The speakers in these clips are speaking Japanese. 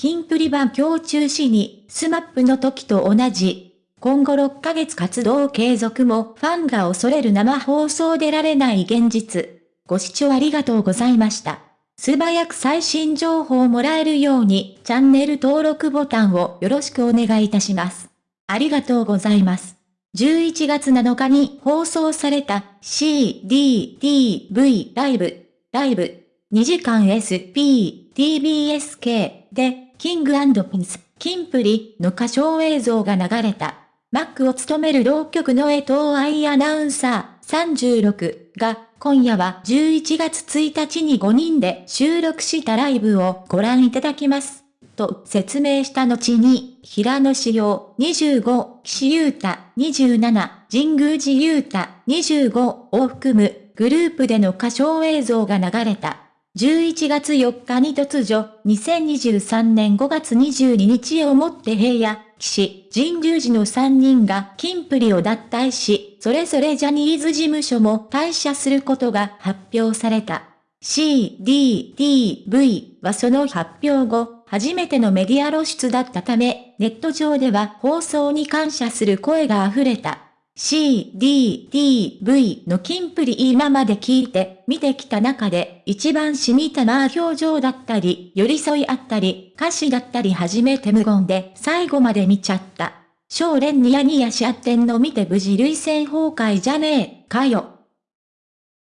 キンプリ版今日中止に、 SMAP の時と同じ。今後6ヶ月活動継続もファンが恐れる生放送出られない現実。ご視聴ありがとうございました。素早く最新情報をもらえるようにチャンネル登録ボタンをよろしくお願いいたします。ありがとうございます。11月7日に放送された CDTV ライブ、ライブ、2時間 SP、TBSK で、キングピンス、キンプリの歌唱映像が流れた。マックを務める同局の江藤愛アナウンサー36が今夜は11月1日に5人で収録したライブをご覧いただきます。と説明した後に、平野志陽25、岸優太27、神宮寺優太25を含むグループでの歌唱映像が流れた。11月4日に突如、2023年5月22日をもって平野、岸、神宮寺の3人がキンプリを脱退し、それぞれジャニーズ事務所も退社することが発表された。C, D, T, V はその発表後、初めてのメディア露出だったため、ネット上では放送に感謝する声が溢れた。C, D, T, V のキンプリ今まで聞いて、見てきた中で、一番染みたな表情だったり、寄り添いあったり、歌詞だったり初めて無言で最後まで見ちゃった。少年ニヤニヤし合ってんの見て無事類線崩壊じゃねえ、かよ。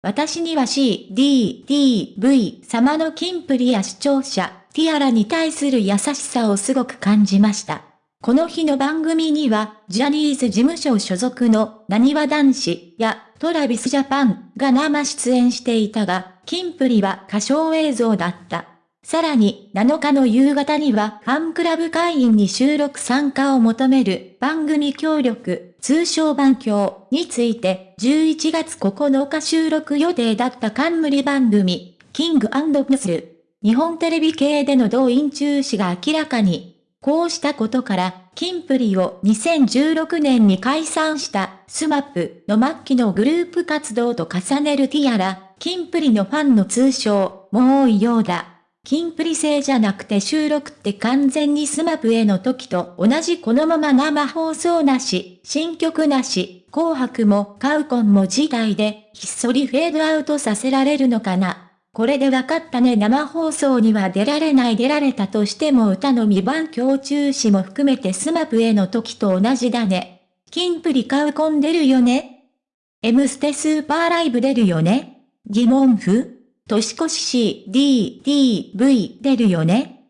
私には C, D, T, V 様のキンプリや視聴者、ティアラに対する優しさをすごく感じました。この日の番組には、ジャニーズ事務所所属の何わ男子やトラビスジャパンが生出演していたが、キンプリは歌唱映像だった。さらに、7日の夕方にはファンクラブ会員に収録参加を求める番組協力、通称番協について、11月9日収録予定だった冠番組、キングプス日本テレビ系での動員中止が明らかに。こうしたことから、キンプリを2016年に解散したスマップの末期のグループ活動と重ねるティアラ、キンプリのファンの通称も多いようだ。キンプリ生じゃなくて収録って完全にスマップの時と同じこのまま生放送なし、新曲なし、紅白もカウコンも辞退でひっそりフェードアウトさせられるのかな。これで分かったね。生放送には出られない出られたとしても歌のみ番協中止も含めてスマップの時と同じだね。キンプリカウコン出るよね ?M ステスーパーライブ出るよね。疑問符。年越し C, D, D, V 出るよね。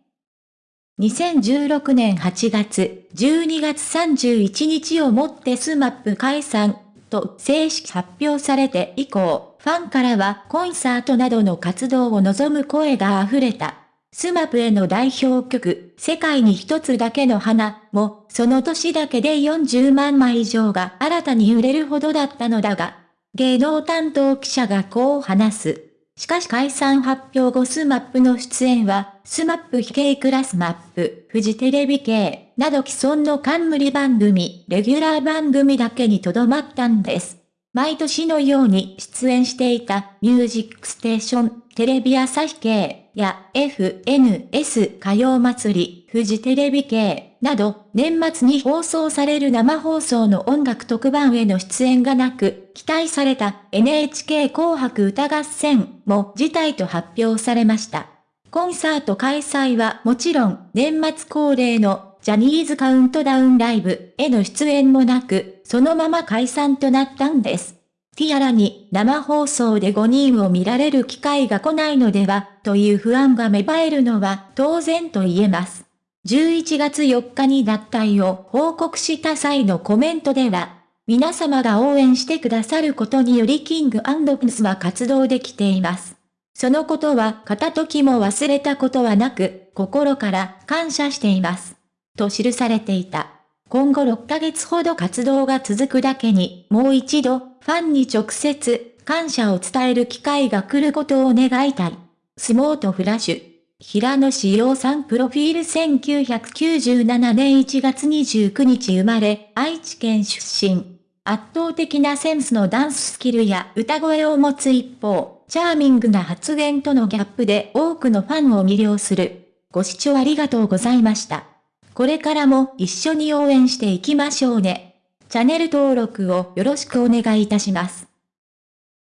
2016年8月、12月31日をもってスマップ解散。と正式発表されて以降、ファンからはコンサートなどの活動を望む声が溢れた。スマップの代表曲、世界に一つだけの花も、その年だけで40万枚以上が新たに売れるほどだったのだが、芸能担当記者がこう話す。しかし解散発表後スマップの出演は、スマップ非系クラスマップ、フジテレビ系、など既存の冠番組、レギュラー番組だけにとどまったんです。毎年のように出演していたミュージックステーション、テレビ朝日系や FNS 歌謡祭り、フジテレビ系など年末に放送される生放送の音楽特番への出演がなく、期待された NHK 紅白歌合戦も辞退と発表されました。コンサート開催はもちろん年末恒例のジャニーズカウントダウンライブへの出演もなく、そのまま解散となったんです。ティアラに生放送で5人を見られる機会が来ないのでは、という不安が芽生えるのは当然と言えます。11月4日に脱退を報告した際のコメントでは、皆様が応援してくださることによりキングプスは活動できています。そのことは片時も忘れたことはなく、心から感謝しています。と記されていた。今後6ヶ月ほど活動が続くだけに、もう一度、ファンに直接、感謝を伝える機会が来ることを願いたい。スモートフラッシュ。平野志陽さんプロフィール1997年1月29日生まれ、愛知県出身。圧倒的なセンスのダンススキルや歌声を持つ一方、チャーミングな発言とのギャップで多くのファンを魅了する。ご視聴ありがとうございました。これからも一緒に応援していきましょうね。チャンネル登録をよろしくお願いいたします。